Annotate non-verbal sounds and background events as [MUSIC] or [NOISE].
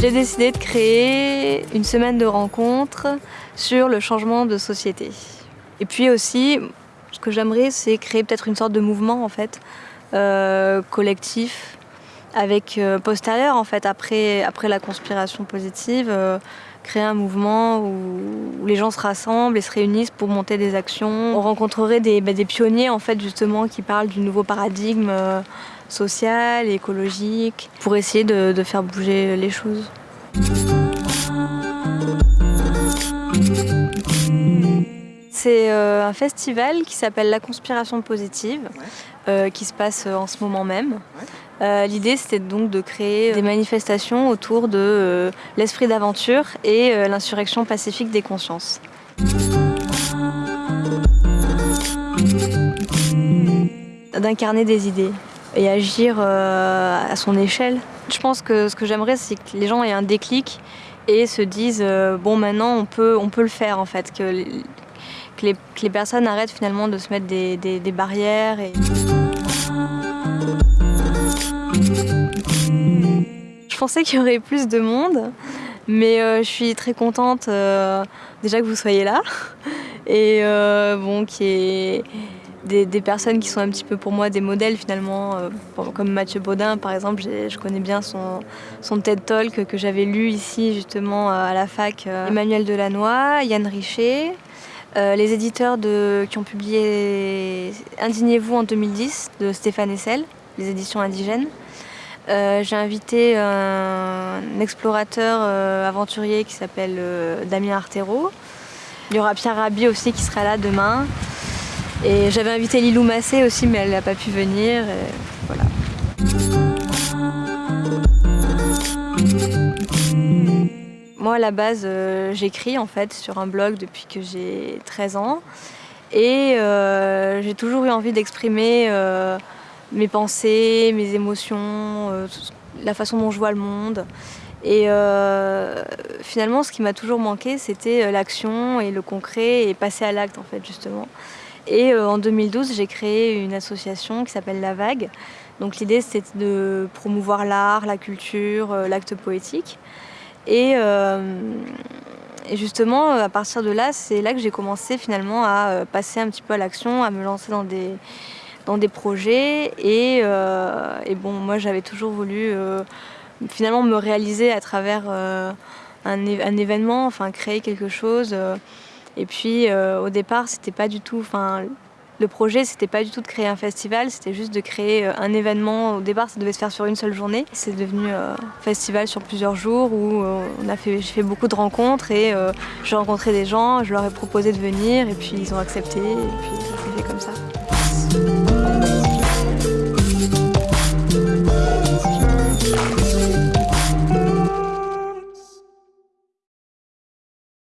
J'ai décidé de créer une semaine de rencontres sur le changement de société. Et puis aussi, ce que j'aimerais, c'est créer peut-être une sorte de mouvement en fait, euh, collectif, avec euh, postérieur en fait, après, après la conspiration positive, euh, créer un mouvement où, les gens se rassemblent et se réunissent pour monter des actions. On rencontrerait des, bah, des pionniers en fait justement qui parlent du nouveau paradigme social et écologique pour essayer de, de faire bouger les choses. C'est euh, un festival qui s'appelle La Conspiration Positive, euh, qui se passe euh, en ce moment même. L'idée c'était donc de créer des manifestations autour de l'esprit d'aventure et l'insurrection pacifique des consciences. D'incarner des idées et agir à son échelle. Je pense que ce que j'aimerais c'est que les gens aient un déclic et se disent bon maintenant on peut, le faire en fait, que les, personnes arrêtent finalement de se mettre des, barrières. Je pensais qu'il y aurait plus de monde, mais euh, je suis très contente euh, déjà que vous soyez là [LAUGHS] et euh, bon qu'il y ait des, personnes qui sont un petit peu pour moi des modèles finalement, comme Mathieu Baudin par exemple, je connais bien son, son TED Talk que j'avais lu ici justement à la fac, Emmanuel Delannoy, Yann Richer, les éditeurs qui ont publié Indignez-vous en 2010 de Stéphane Essel, les éditions indigènes. Euh, j'ai invité un, explorateur euh, aventurier qui s'appelle Damien Artero. Il y aura Pierre Rabhi aussi qui sera là demain. Et j'avais invité Lilou Massé aussi, mais elle n'a pas pu venir. voilà. Moi, à la base, euh, j'écris en fait sur un blog depuis que j'ai 13 ans. Et euh, j'ai toujours eu envie d'exprimer euh, mes pensées, mes émotions, la façon dont je vois le monde. Et finalement, ce qui m'a toujours manqué, c'était l'action et le concret et passer à l'acte en fait, justement. Et en 2012, j'ai créé une association qui s'appelle La Vague. Donc l'idée, c'était de promouvoir l'art, la culture, l'acte poétique. Euh, et, justement, à partir de là, c'est là que j'ai commencé finalement à euh, passer un petit peu à l'action, à me lancer dans des, dans des projets. Et, euh, bon, moi, j'avais toujours voulu finalement me réaliser à travers un, un, événement, enfin créer quelque chose. et puis, au départ, c'était pas du tout... Enfin, le projet, c'était pas du tout de créer un festival, c'était juste de créer euh, un événement. Au départ, ça devait se faire sur une seule journée. C'est devenu un euh, festival sur plusieurs jours où euh, on a fait, j'ai fait beaucoup de rencontres et j'ai rencontré des gens, je leur ai proposé de venir et puis ils ont accepté et puis ça s'est fait comme ça.